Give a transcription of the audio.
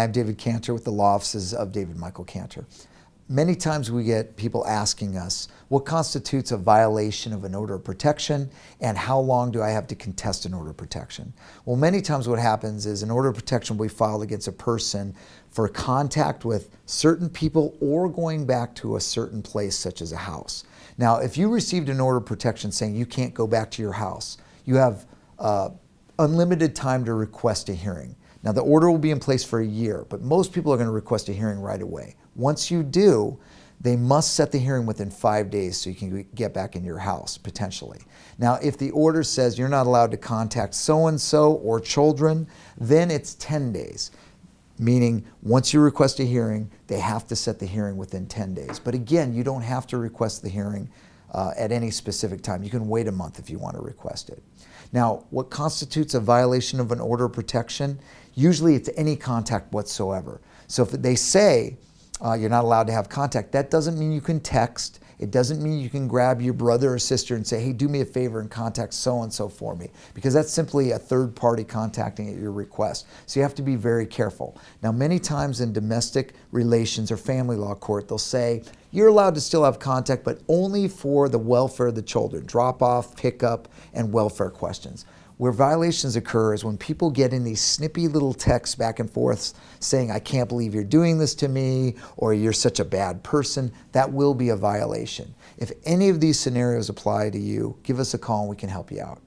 Hi, I'm David Cantor with the law offices of David Michael Cantor. Many times we get people asking us what constitutes a violation of an order of protection and how long do I have to contest an order of protection. Well, many times what happens is an order of protection will be filed against a person for contact with certain people or going back to a certain place such as a house. Now, if you received an order of protection saying you can't go back to your house, you have uh, unlimited time to request a hearing. Now the order will be in place for a year, but most people are going to request a hearing right away. Once you do, they must set the hearing within five days so you can get back in your house, potentially. Now, if the order says you're not allowed to contact so-and-so or children, then it's 10 days. Meaning, once you request a hearing, they have to set the hearing within 10 days. But again, you don't have to request the hearing uh, at any specific time. You can wait a month if you want to request it. Now, what constitutes a violation of an order of protection? Usually it's any contact whatsoever. So if they say uh, you're not allowed to have contact, that doesn't mean you can text, it doesn't mean you can grab your brother or sister and say, hey, do me a favor and contact so-and-so for me, because that's simply a third party contacting at your request. So you have to be very careful. Now, many times in domestic relations or family law court, they'll say, you're allowed to still have contact, but only for the welfare of the children, drop off, pick up, and welfare questions. Where violations occur is when people get in these snippy little texts back and forth saying, I can't believe you're doing this to me, or you're such a bad person. That will be a violation. If any of these scenarios apply to you, give us a call and we can help you out.